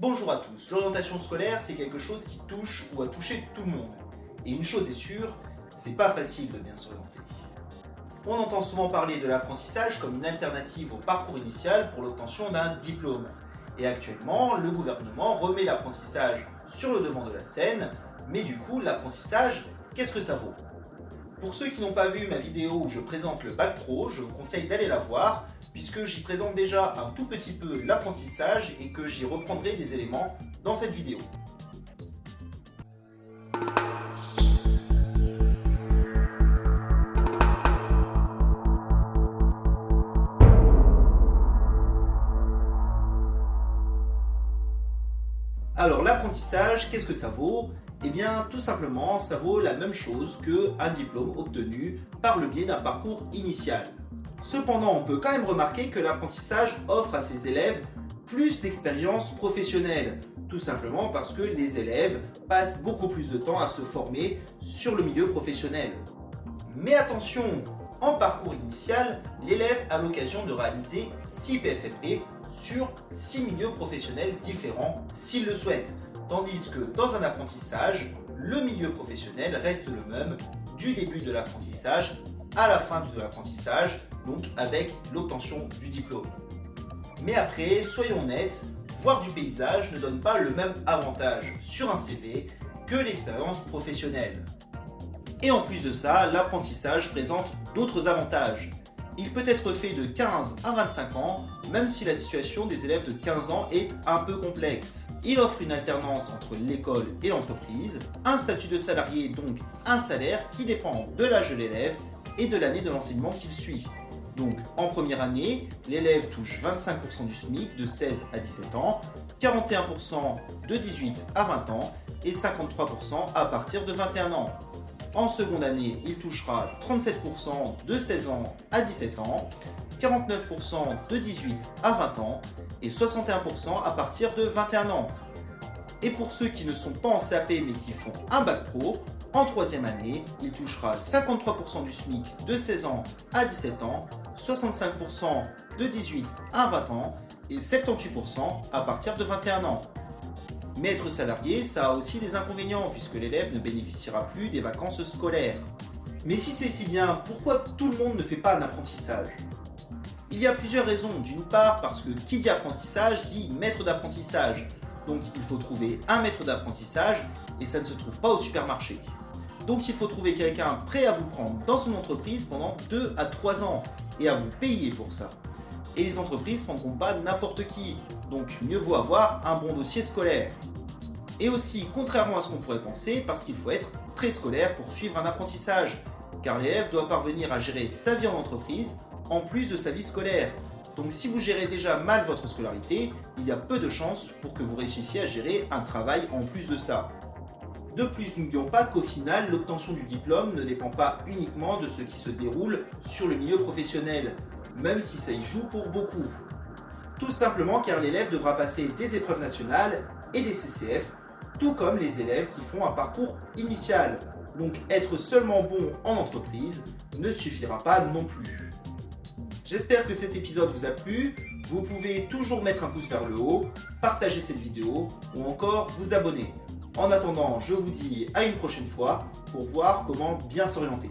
Bonjour à tous, l'orientation scolaire c'est quelque chose qui touche ou a touché tout le monde. Et une chose est sûre, c'est pas facile de bien s'orienter. On entend souvent parler de l'apprentissage comme une alternative au parcours initial pour l'obtention d'un diplôme. Et actuellement, le gouvernement remet l'apprentissage sur le devant de la scène, mais du coup, l'apprentissage, qu'est-ce que ça vaut? Pour ceux qui n'ont pas vu ma vidéo où je présente le Bac Pro, je vous conseille d'aller la voir, puisque j'y présente déjà un tout petit peu l'apprentissage et que j'y reprendrai des éléments dans cette vidéo. Alors l'apprentissage, qu'est-ce que ça vaut? Eh bien tout simplement, ça vaut la même chose qu'un diplôme obtenu par le biais d'un parcours initial. Cependant, on peut quand même remarquer que l'apprentissage offre à ses élèves plus d'expérience professionnelle, tout simplement parce que les élèves passent beaucoup plus de temps à se former sur le milieu professionnel. Mais attention, en parcours initial, l'élève a l'occasion de réaliser 6 PFFP sur 6 milieux professionnels différents s'il le souhaite. Tandis que dans un apprentissage, le milieu professionnel reste le même du début de l'apprentissage à la fin de l'apprentissage, donc avec l'obtention du diplôme. Mais après, soyons honnêtes, voir du paysage ne donne pas le même avantage sur un CV que l'expérience professionnelle. Et en plus de ça, l'apprentissage présente d'autres avantages. Il peut être fait de 15 à 25 ans, même si la situation des élèves de 15 ans est un peu complexe. Il offre une alternance entre l'école et l'entreprise, un statut de salarié donc un salaire qui dépend de l'âge de l'élève et de l'année de l'enseignement qu'il suit. Donc en première année, l'élève touche 25% du SMIC de 16 à 17 ans, 41% de 18 à 20 ans et 53% à partir de 21 ans. En seconde année, il touchera 37% de 16 ans à 17 ans, 49% de 18 à 20 ans et 61% à partir de 21 ans. Et pour ceux qui ne sont pas en CAP mais qui font un bac pro, en troisième année, il touchera 53% du SMIC de 16 ans à 17 ans, 65% de 18 à 20 ans et 78% à partir de 21 ans. Mais être salarié, ça a aussi des inconvénients puisque l'élève ne bénéficiera plus des vacances scolaires. Mais si c'est si bien, pourquoi tout le monde ne fait pas un apprentissage? Il y a plusieurs raisons. D'une part, parce que qui dit apprentissage dit maître d'apprentissage. Donc il faut trouver un maître d'apprentissage et ça ne se trouve pas au supermarché. Donc il faut trouver quelqu'un prêt à vous prendre dans son entreprise pendant 2 à 3 ans et à vous payer pour ça. Et les entreprises prendront pas n'importe qui, donc mieux vaut avoir un bon dossier scolaire. Et aussi, contrairement à ce qu'on pourrait penser, parce qu'il faut être très scolaire pour suivre un apprentissage, car l'élève doit parvenir à gérer sa vie en entreprise en plus de sa vie scolaire. Donc si vous gérez déjà mal votre scolarité, il y a peu de chances pour que vous réussissiez à gérer un travail en plus de ça. De plus, n'oublions pas qu'au final, l'obtention du diplôme ne dépend pas uniquement de ce qui se déroule sur le milieu professionnel, même si ça y joue pour beaucoup. Tout simplement car l'élève devra passer des épreuves nationales et des CCF, tout comme les élèves qui font un parcours initial. Donc être seulement bon en entreprise ne suffira pas non plus. J'espère que cet épisode vous a plu. Vous pouvez toujours mettre un pouce vers le haut, partager cette vidéo ou encore vous abonner. En attendant, je vous dis à une prochaine fois pour voir comment bien s'orienter.